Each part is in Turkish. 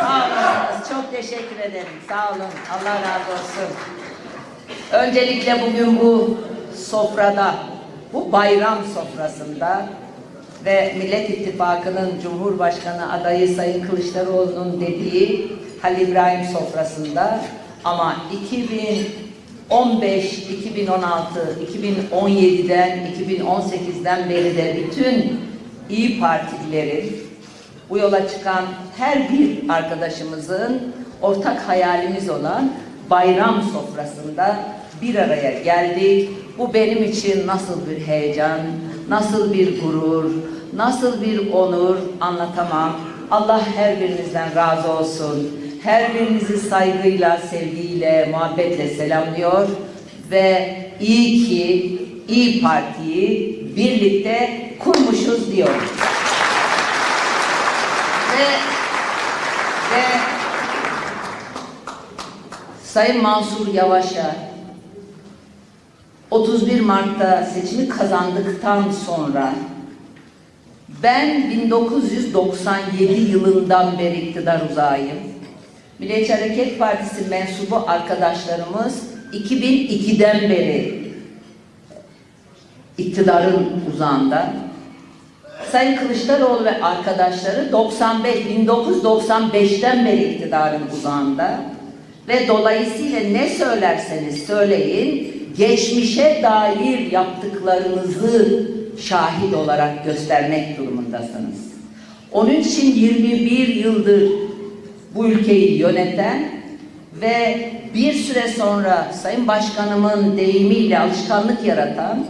Sağ olasınız. Çok teşekkür ederim. Sağ olun. Allah razı olsun. Öncelikle bugün bu sofrada, bu bayram sofrasında ve Millet İttifakı'nın Cumhurbaşkanı adayı Sayın Kılıçdaroğlu'nun dediği Halil İbrahim sofrasında ama 2015, 2016, 2017'den, 2018'den beri de bütün İyi Partililerin bu yola çıkan her bir arkadaşımızın ortak hayalimiz olan bayram sofrasında bir araya geldik. Bu benim için nasıl bir heyecan, nasıl bir gurur, nasıl bir onur anlatamam. Allah her birinizden razı olsun. Her birinizi saygıyla, sevgiyle, muhabbetle selamlıyor ve iyi ki İyi Parti'yi birlikte kurmuşuz diyorum. Ve, ve Sayın Mansur Yavaş'a 31 Mart'ta seçimi kazandıktan sonra ben 1997 yılından beri iktidar uzağıyım. Milliyetçi Hareket Partisi mensubu arkadaşlarımız 2002'den beri iktidarın uzağında. Sayın Kılıçdaroğlu ve arkadaşları 95, 1995'ten beri iktidarın uzağında ve dolayısıyla ne söylerseniz söyleyin geçmişe dair yaptıklarınızı şahit olarak göstermek durumundasınız. Onun için 21 yıldır bu ülkeyi yöneten ve bir süre sonra Sayın Başkanımın deyimiyle alışkanlık yaratan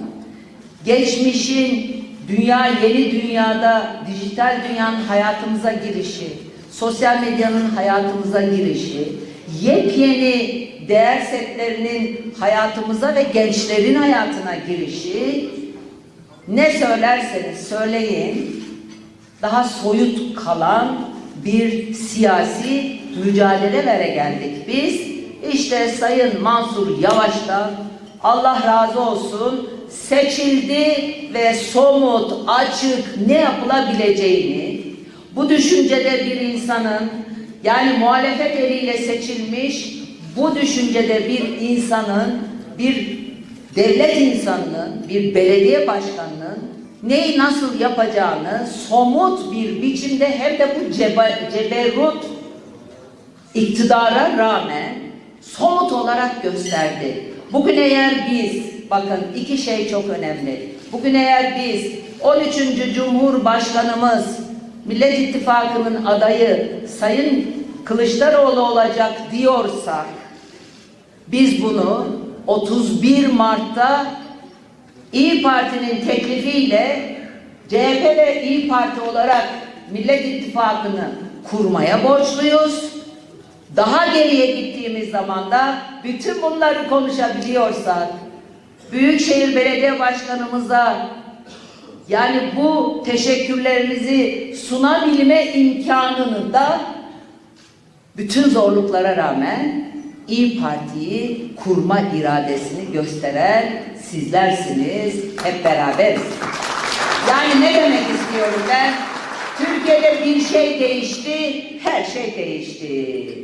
geçmişin dünya yeni dünyada dijital dünyanın hayatımıza girişi, sosyal medyanın hayatımıza girişi, yepyeni değer setlerinin hayatımıza ve gençlerin hayatına girişi ne söylerseniz söyleyin daha soyut kalan bir siyasi mücadelelere geldik biz. İşte Sayın Mansur Yavaş'tan Allah razı olsun seçildi ve somut, açık ne yapılabileceğini bu düşüncede bir insanın yani muhalefet eliyle seçilmiş bu düşüncede bir insanın bir devlet insanının, bir belediye başkanının neyi nasıl yapacağını somut bir biçimde hem de bu cebe, ceberrut iktidara rağmen somut olarak gösterdi. Bugün eğer biz, bakın iki şey çok önemli. Bugün eğer biz 13. Cumhurbaşkanımız Millet İttifakı'nın adayı Sayın Kılıçdaroğlu olacak diyorsak biz bunu 31 Mart'ta İyi Parti'nin teklifiyle CHP ve İyi Parti olarak Millet İttifakı'nı kurmaya borçluyuz. Daha geriye gittiğimiz zaman da bütün bunları konuşabiliyorsak Büyükşehir Belediye Başkanımıza yani bu teşekkürlerimizi sunabilme imkanını da bütün zorluklara rağmen İyi Parti'yi kurma iradesini gösteren sizlersiniz. Hep beraberiz. Yani ne demek istiyorum ben? Türkiye'de bir şey değişti, her şey değişti.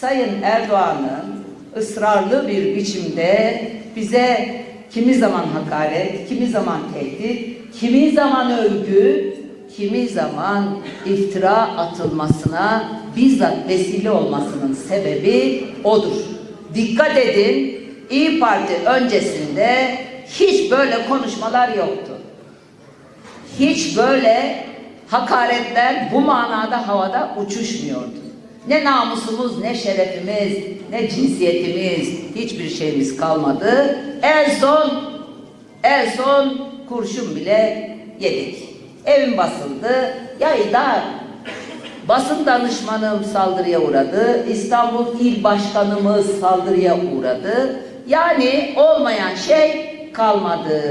Sayın Erdoğan'ın ısrarlı bir biçimde bize kimi zaman hakaret, kimi zaman tehdit, kimi zaman övgü, kimi zaman iftira atılmasına bizzat vesile olmasının sebebi odur. Dikkat edin, İyi Parti öncesinde hiç böyle konuşmalar yoktu. Hiç böyle hakaretler bu manada havada uçuşmuyordu. Ne namusumuz, ne şerefimiz, ne cinsiyetimiz, hiçbir şeyimiz kalmadı. En son, en son kurşun bile yedik. Evim basıldı, yayda basın danışmanım saldırıya uğradı, İstanbul İl Başkanımız saldırıya uğradı. Yani olmayan şey kalmadı.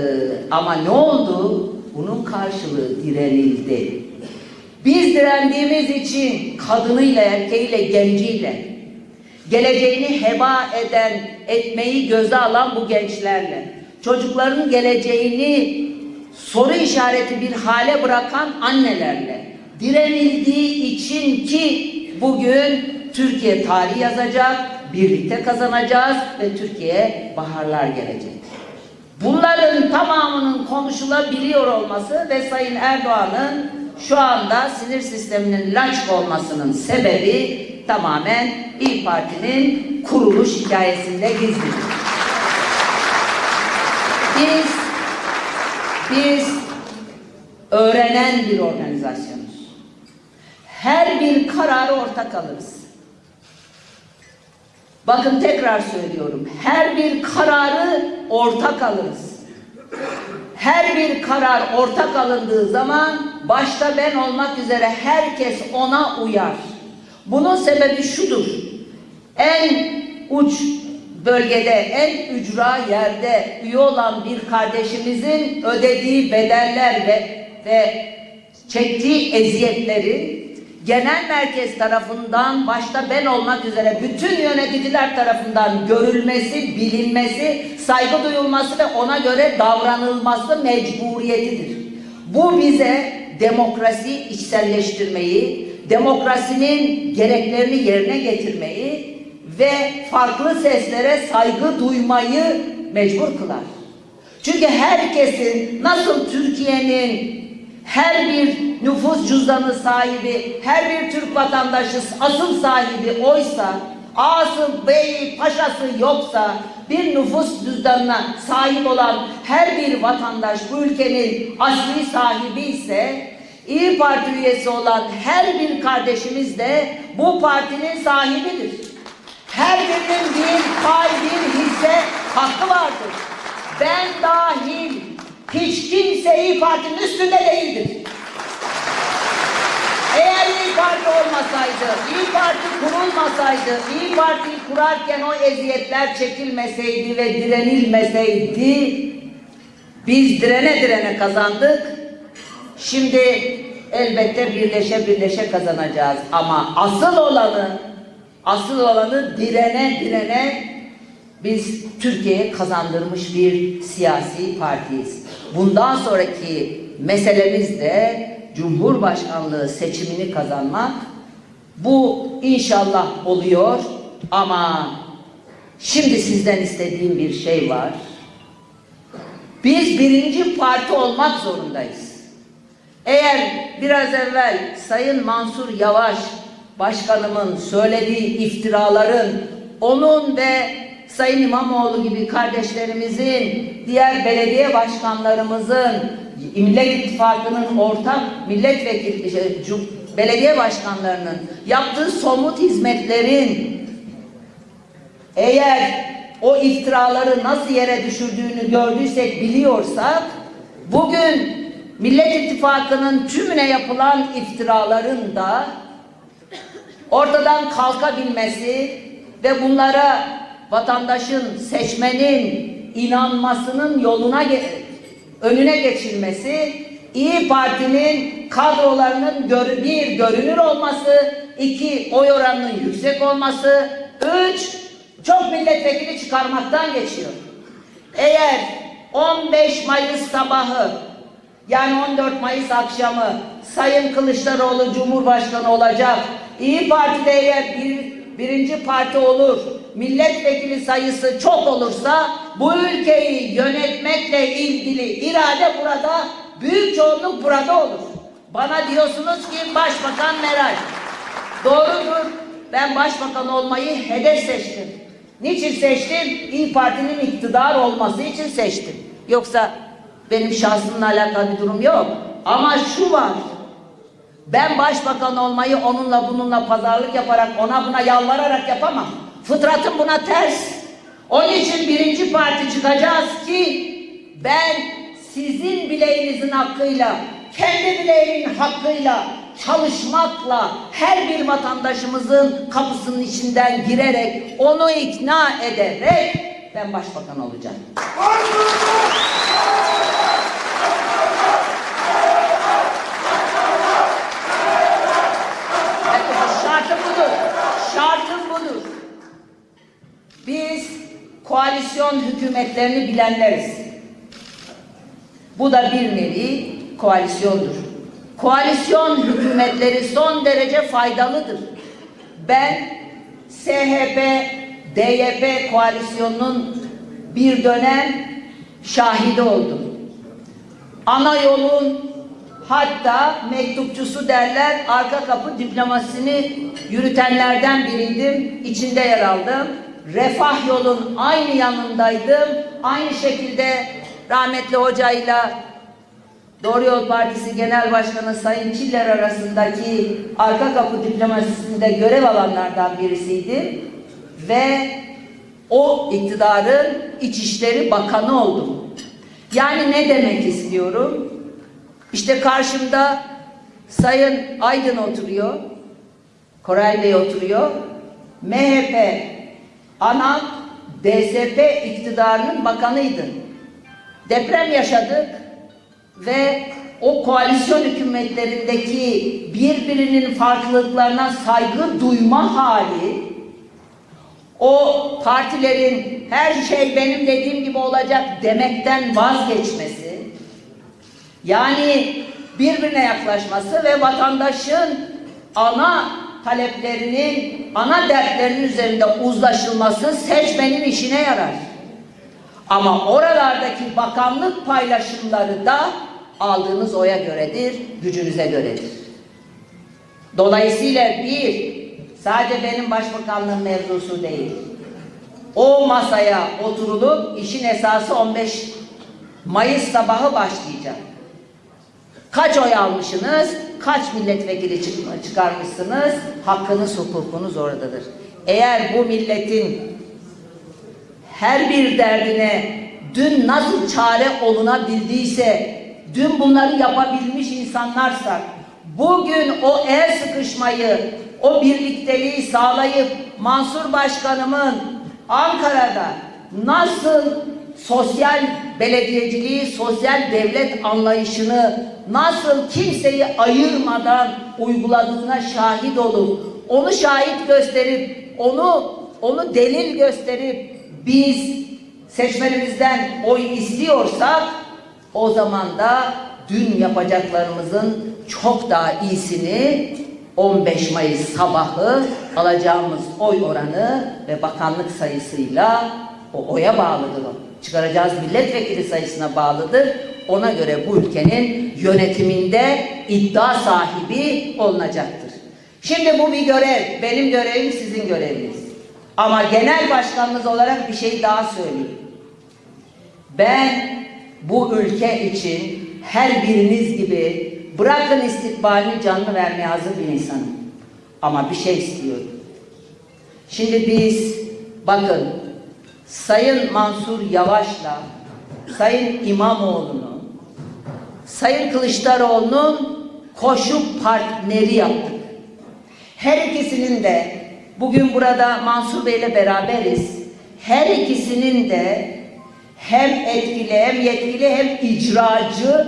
Ama ne oldu? Bunun karşılığı direnildi. Biz direndiğimiz için kadınıyla, erkeğiyle, genciyle, geleceğini heba eden, etmeyi göze alan bu gençlerle, çocukların geleceğini soru işareti bir hale bırakan annelerle, direnildiği için ki bugün Türkiye tarih yazacak, birlikte kazanacağız ve Türkiye'ye baharlar gelecek. Bunların tamamının konuşulabiliyor olması ve Sayın Erdoğan'ın şu anda sinir sisteminin laçk olmasının sebebi tamamen İYİ Parti'nin kuruluş hikayesinde gizlidir. Biz biz öğrenen bir organizasyonuz. Her bir kararı ortak alırız. Bakın tekrar söylüyorum. Her bir kararı ortak alırız. Her bir karar ortak alındığı zaman başta ben olmak üzere herkes ona uyar. Bunun sebebi şudur. En uç bölgede, en ücra yerde üye olan bir kardeşimizin ödediği bedeller ve, ve çektiği eziyetleri genel merkez tarafından başta ben olmak üzere bütün yöneticiler tarafından görülmesi, bilinmesi, saygı duyulması ve ona göre davranılması mecburiyetidir. Bu bize demokrasi içselleştirmeyi, demokrasinin gereklerini yerine getirmeyi ve farklı seslere saygı duymayı mecbur kılar. Çünkü herkesin nasıl Türkiye'nin her bir nüfus cüzdanı sahibi, her bir Türk vatandaşı asıl sahibi oysa, ağası, beyi, paşası yoksa, bir nüfus cüzdanına sahip olan her bir vatandaş bu ülkenin asli sahibi ise, İyi Parti üyesi olan her bir kardeşimiz de bu partinin sahibidir. Her birinin bir pay, bir hisse hakkı vardır. Ben dahil hiç kimse İyi Parti'nin üstünde değildir. Eğer İyi Parti olmasaydı, İyi Parti kurulmasaydı, İyi Parti'yi kurarken o eziyetler çekilmeseydi ve direnilmeseydi, biz direne direne kazandık. Şimdi elbette birleşe birleşe kazanacağız. Ama asıl olanı, asıl olanı direne direne biz Türkiye'ye kazandırmış bir siyasi partiyiz. Bundan sonraki meselemiz de Cumhurbaşkanlığı seçimini kazanmak. Bu inşallah oluyor ama şimdi sizden istediğim bir şey var. Biz birinci parti olmak zorundayız. Eğer biraz evvel Sayın Mansur Yavaş Başkanımın söylediği iftiraların onun ve Sayın İmamoğlu gibi kardeşlerimizin, diğer belediye başkanlarımızın, Millet İttifakı'nın ortak milletvekili, şey, belediye başkanlarının yaptığı somut hizmetlerin eğer o iftiraları nasıl yere düşürdüğünü gördüysek, biliyorsak, bugün Millet İttifakı'nın tümüne yapılan iftiraların da ortadan kalkabilmesi ve bunlara vatandaşın, seçmenin inanmasının yoluna önüne geçilmesi İyi Parti'nin kadrolarının gör, bir görünür olması, iki oy oranının yüksek olması, üç çok milletvekili çıkarmaktan geçiyor. Eğer 15 Mayıs sabahı yani 14 Mayıs akşamı Sayın Kılıçdaroğlu Cumhurbaşkanı olacak. İyi Parti'de eğer bir, birinci parti olur, milletvekili sayısı çok olursa bu ülkeyi yönetmekle ilgili irade burada, büyük çoğunluk burada olur. Bana diyorsunuz ki Başbakan Meral. Doğrudur. Ben başbakan olmayı hedef seçtim. Niçin seçtim? İyi Parti'nin iktidar olması için seçtim. Yoksa benim şahsımla alakalı bir durum yok. Ama şu var. Ben başbakan olmayı onunla bununla pazarlık yaparak ona buna yalvararak yapamam. Fıtratım buna ters. Onun için birinci parti çıkacağız ki ben sizin bileğinizin hakkıyla, kendi bileğimin hakkıyla çalışmakla her bir vatandaşımızın kapısının içinden girerek onu ikna ederek ben başbakan olacağım. Şartım budur. Şartım budur. Biz koalisyon hükümetlerini bilenleriz. Bu da bir nevi koalisyondur. Koalisyon hükümetleri son derece faydalıdır. Ben SHP, DYP koalisyonunun bir dönem şahidi oldum. Ana yolun hatta mektupçusu derler arka kapı diplomasisini yürütenlerden biriydim. İçinde yer aldım. Refah yolun aynı yanındaydım. Aynı şekilde rahmetli hocayla Doğru Yol Partisi Genel Başkanı Sayın Çiller arasındaki arka kapı diplomasisinde görev alanlardan birisiydim. Ve o iktidarın İçişleri Bakanı oldum. Yani ne demek istiyorum? İşte karşımda Sayın Aydın oturuyor. Koray Bey oturuyor. MHP ana DSP iktidarının bakanıydı. Deprem yaşadık ve o koalisyon hükümetlerindeki birbirinin farklılıklarına saygı duyma hali o partilerin her şey benim dediğim gibi olacak demekten vazgeçmesi yani birbirine yaklaşması ve vatandaşın ana taleplerinin, ana dertlerinin üzerinde uzlaşılması seçmenin işine yarar. Ama oralardaki bakanlık paylaşımları da aldığınız oya göredir, gücünüze göredir. Dolayısıyla bir, sadece benim başbakanlığım mevzusu değil. O masaya oturulup işin esası 15 Mayıs sabahı başlayacak. Kaç oy almışsınız, kaç milletvekili çık- çıkarmışsınız, hakkınız, hukukunuz oradadır. Eğer bu milletin her bir derdine dün nasıl çare olunabildiyse, dün bunları yapabilmiş insanlarsa, bugün o el sıkışmayı, o birlikteliği sağlayıp Mansur Başkanımın Ankara'da nasıl sosyal belediyeciliği, sosyal devlet anlayışını nasıl kimseyi ayırmadan uyguladığına şahit olup, onu şahit gösterip, onu onu delil gösterip biz seçmenimizden oy istiyorsak o zaman da dün yapacaklarımızın çok daha iyisini 15 Mayıs sabahı alacağımız oy oranı ve bakanlık sayısıyla o oya bağlıdır. Çıkaracağız milletvekili sayısına bağlıdır. Ona göre bu ülkenin yönetiminde iddia sahibi olunacaktır. Şimdi bu bir görev. Benim görevim sizin göreviniz. Ama genel başkanınız olarak bir şey daha söyleyeyim. Ben bu ülke için her biriniz gibi bırakın istikbalini canlı vermeye hazır bir insanım. Ama bir şey istiyorum. Şimdi biz bakın Sayın Mansur Yavaş'la Sayın İmamoğlu'nu Sayın Kılıçdaroğlu'nun koşu partneri yaptık. Her ikisinin de bugün burada Mansur Bey'le beraberiz. Her ikisinin de hem etkili hem yetkili hem icracı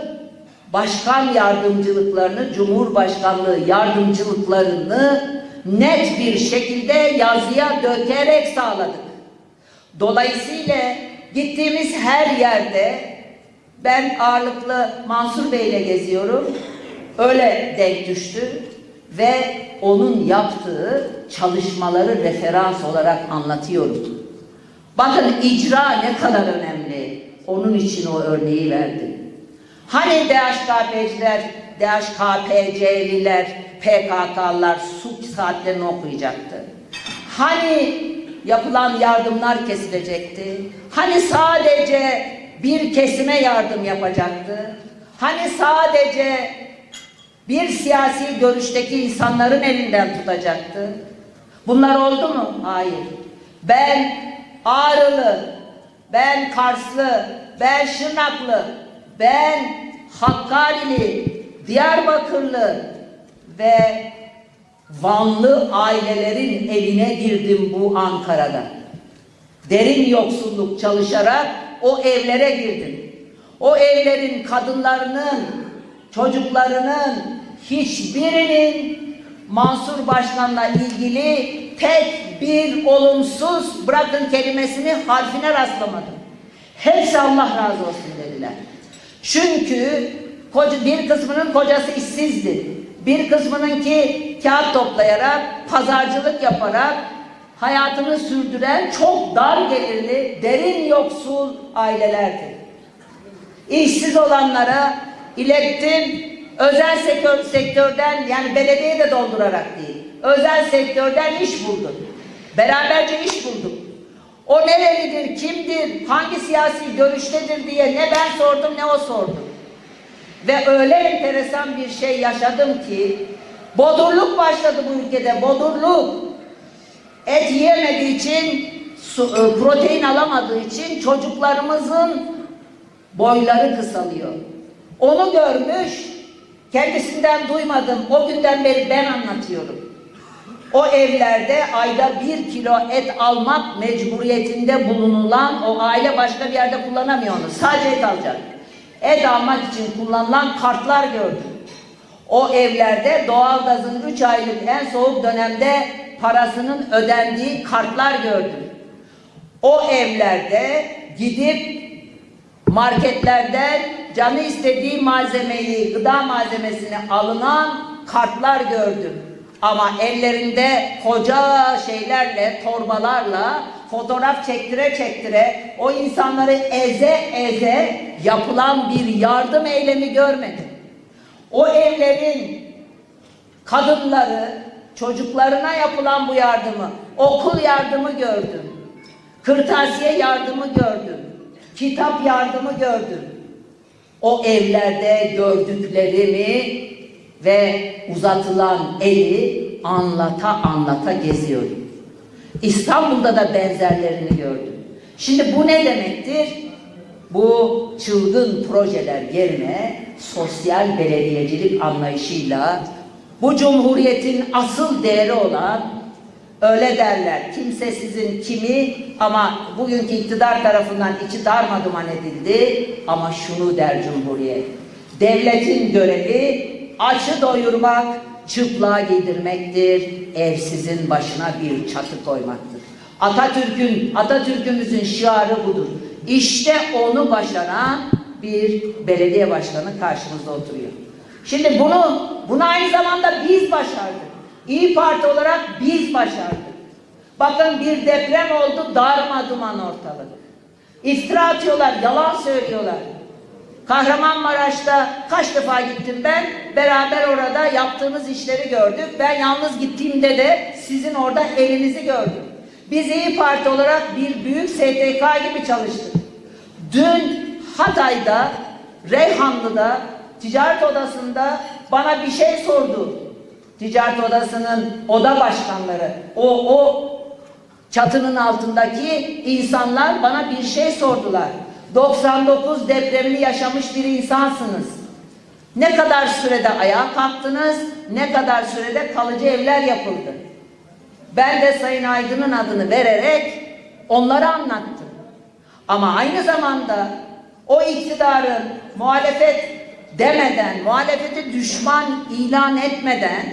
başkan yardımcılıklarını, cumhurbaşkanlığı yardımcılıklarını net bir şekilde yazıya dökerek sağladık. Dolayısıyla gittiğimiz her yerde ben ağırlıklı Mansur Bey'le geziyorum. Öyle denk düştü ve onun yaptığı çalışmaları referans olarak anlatıyorum. Bakın icra ne kadar önemli. Onun için o örneği verdim. Hani DHKP'ciler, DHKPC'liler, PKK'lılar su saatlerini okuyacaktı? Hani yapılan yardımlar kesilecekti? Hani sadece bir kesime yardım yapacaktı? Hani sadece bir siyasi görüşteki insanların elinden tutacaktı? Bunlar oldu mu? Hayır. Ben Ağrılı, ben Karslı, ben Şırnaklı, ben Hakkari'li, Diyarbakırlı ve Vanlı ailelerin evine girdim bu Ankara'da. Derin yoksulluk çalışarak o evlere girdim. O evlerin kadınlarının, çocuklarının hiçbirinin Mansur Başkan'la ilgili tek bir olumsuz bırakın kelimesini harfine rastlamadım. Hepsi Allah razı olsun dediler. Çünkü bir kısmının kocası işsizdi. Bir kısmının ki kağıt toplayarak, pazarcılık yaparak hayatını sürdüren çok dar gelirli, derin yoksul ailelerdi. İşsiz olanlara ilettim. Özel sektör, sektörden yani belediye de doldurarak değil. Özel sektörden iş buldum. Beraberce iş bulduk. O nerelidir, kimdir, hangi siyasi görüştedir diye ne ben sordum ne o sordu. Ve öyle enteresan bir şey yaşadım ki bodurluk başladı bu ülkede, bodurluk. Et yiyemediği için, su, e, protein alamadığı için çocuklarımızın boyları kısalıyor. Onu görmüş, kendisinden duymadım. O günden beri ben anlatıyorum. O evlerde ayda bir kilo et almak mecburiyetinde bulunulan o aile başka bir yerde kullanamıyor onu. Sadece et alacak. Et almak için kullanılan kartlar gördüm. O evlerde doğalgazın 3 aylık en soğuk dönemde parasının ödendiği kartlar gördüm. O evlerde gidip marketlerden canı istediği malzemeyi, gıda malzemesini alınan kartlar gördüm. Ama ellerinde koca şeylerle, torbalarla fotoğraf çektire çektire o insanları eze eze yapılan bir yardım eylemi görmedim. O evlerin kadınları çocuklarına yapılan bu yardımı, okul yardımı gördüm. Kırtasiye yardımı gördüm. Kitap yardımı gördüm. O evlerde gördüklerimi ve uzatılan eli anlata anlata geziyorum. İstanbul'da da benzerlerini gördüm. Şimdi bu ne demektir? Bu çılgın projeler yerine sosyal belediyecilik anlayışıyla bu cumhuriyetin asıl değeri olan öyle derler kimse sizin kimi ama bugünkü iktidar tarafından içi darmaduman edildi ama şunu der cumhuriyet devletin görevi açı doyurmak çıplığa giydirmektir evsizin başına bir çatı koymaktır Atatürk'ün Atatürk'ümüzün şiarı budur işte onu başaran bir belediye başkanı karşımızda oturuyor. Şimdi bunu, bunu aynı zamanda biz başardık. İyi Parti olarak biz başardık. Bakın bir deprem oldu, darma duman ortalık. İftira atıyorlar, yalan söylüyorlar. Kahramanmaraş'ta kaç defa gittim ben, beraber orada yaptığımız işleri gördük. Ben yalnız gittiğimde de sizin orada elinizi gördüm. Biz İyi Parti olarak bir büyük STK gibi çalıştık. Dün Hatay'da, Reyhanlı'da, ticaret odasında bana bir şey sordu. Ticaret odasının oda başkanları, o, o çatının altındaki insanlar bana bir şey sordular. 99 depremini yaşamış bir insansınız. Ne kadar sürede ayağa kalktınız, ne kadar sürede kalıcı evler yapıldı. Ben de Sayın Aydın'ın adını vererek onları anlattım. Ama aynı zamanda o iktidarın muhalefet demeden, muhalefeti düşman ilan etmeden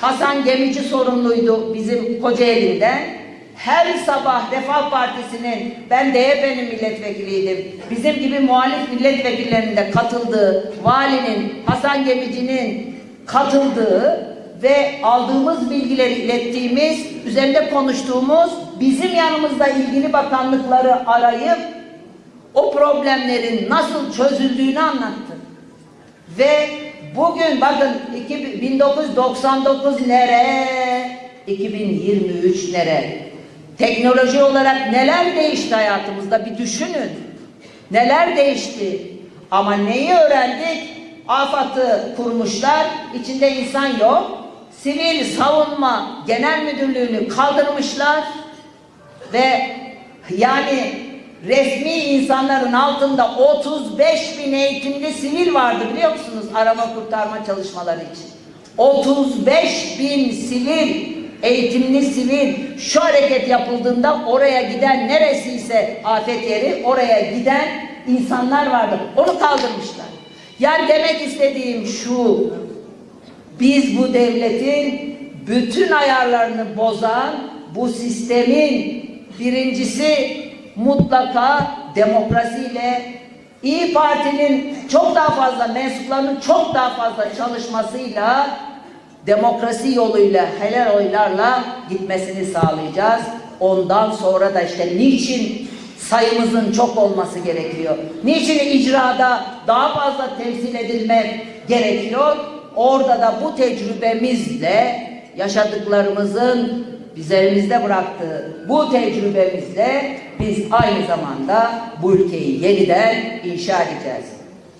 Hasan Gemici sorumluydu bizim Kocaeli'nden. Her sabah Refah Partisi'nin, ben DYP'nin milletvekiliydim, bizim gibi muhalif milletvekillerinin de katıldığı, valinin, Hasan Gemici'nin katıldığı ve aldığımız bilgileri ilettiğimiz, üzerinde konuştuğumuz, bizim yanımızda ilgili bakanlıkları arayıp o problemlerin nasıl çözüldüğünü anlattı. Ve bugün bakın 1999 nere, 2023 nere? Teknoloji olarak neler değişti hayatımızda bir düşünün. Neler değişti? Ama neyi öğrendik? AFAD'ı kurmuşlar, içinde insan yok. Sivil Savunma Genel Müdürlüğü'nü kaldırmışlar ve yani resmi insanların altında 35 bin eğitimli sivil vardı biliyor musunuz arama kurtarma çalışmaları için. 35 bin sivil, eğitimli sivil şu hareket yapıldığında oraya giden neresiyse afet yeri oraya giden insanlar vardı. Onu kaldırmışlar. Yani demek istediğim şu, biz bu devletin bütün ayarlarını bozan bu sistemin birincisi mutlaka demokrasiyle İyi Parti'nin çok daha fazla mensuplarının çok daha fazla çalışmasıyla demokrasi yoluyla helal oylarla gitmesini sağlayacağız. Ondan sonra da işte niçin sayımızın çok olması gerekiyor? Niçin icrada daha fazla temsil edilmek gerekiyor? Orada da bu tecrübemizle yaşadıklarımızın üzerimizde bıraktığı bu tecrübemizle biz aynı zamanda bu ülkeyi yeniden inşa edeceğiz.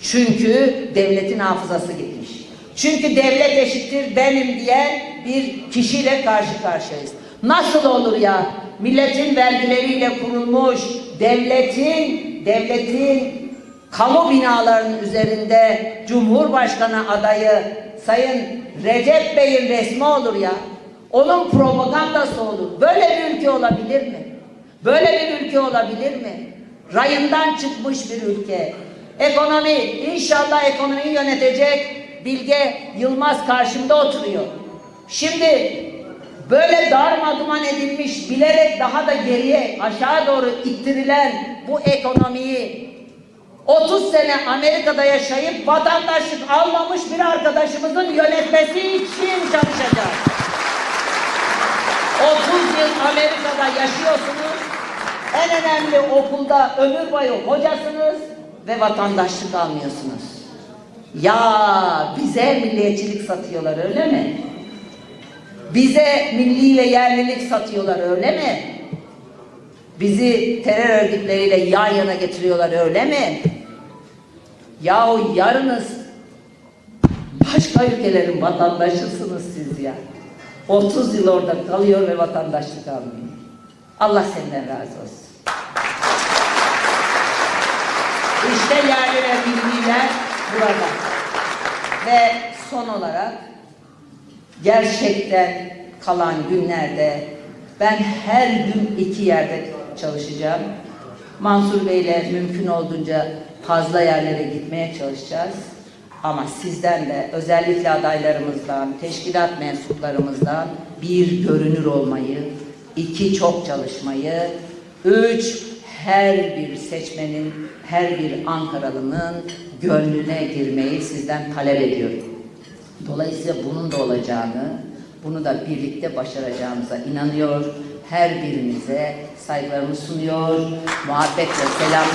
Çünkü devletin hafızası gitmiş. Çünkü devlet eşittir benim diyen bir kişiyle karşı karşıyayız. Nasıl olur ya milletin vergileriyle kurulmuş devletin devletin kamu binalarının üzerinde Cumhurbaşkanı adayı Sayın Recep Bey'in resmi olur ya. Onun propagandası olur. Böyle bir ülke olabilir mi? Böyle bir ülke olabilir mi? Rayından çıkmış bir ülke. Ekonomi, inşallah ekonomiyi yönetecek Bilge Yılmaz karşımda oturuyor. Şimdi böyle darmaduman edilmiş, bilerek daha da geriye, aşağı doğru ittirilen bu ekonomiyi 30 sene Amerika'da yaşayıp vatandaşlık almamış bir arkadaşımızın yönetmesi için çalışacağız. 30 yıl Amerika'da yaşıyorsunuz. En önemli okulda ömür boyu hocasınız ve vatandaşlık almıyorsunuz. Ya bize milliyetçilik satıyorlar öyle mi? Bize milli ve yerlilik satıyorlar öyle mi? Bizi terör örgütleriyle yan yana getiriyorlar öyle mi? Yahu yarınız başka ülkelerin vatandaşısınız siz ya. 30 yıl orada kalıyor ve vatandaşlık almıyor. Allah senden razı olsun. İşte yerli ve milliler burada. Ve son olarak gerçekten kalan günlerde ben her gün iki yerde çalışacağım. Mansur Bey'le mümkün olduğunca fazla yerlere gitmeye çalışacağız. Ama sizden de özellikle adaylarımızdan, teşkilat mensuplarımızdan bir görünür olmayı, iki çok çalışmayı, üç her bir seçmenin, her bir Ankaralı'nın gönlüne girmeyi sizden talep ediyorum. Dolayısıyla bunun da olacağını, bunu da birlikte başaracağımıza inanıyor. Her birinize saygılarımı sunuyor, muhabbetle selam